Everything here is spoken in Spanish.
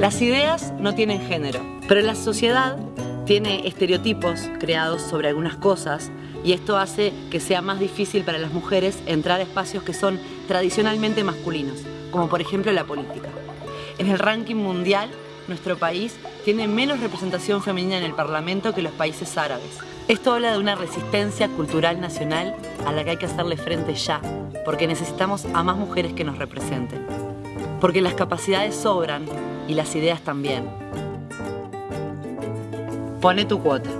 Las ideas no tienen género, pero la sociedad tiene estereotipos creados sobre algunas cosas y esto hace que sea más difícil para las mujeres entrar a espacios que son tradicionalmente masculinos, como por ejemplo la política. En el ranking mundial, nuestro país tiene menos representación femenina en el Parlamento que los países árabes. Esto habla de una resistencia cultural nacional a la que hay que hacerle frente ya, porque necesitamos a más mujeres que nos representen. Porque las capacidades sobran y las ideas también. Pone tu cuota.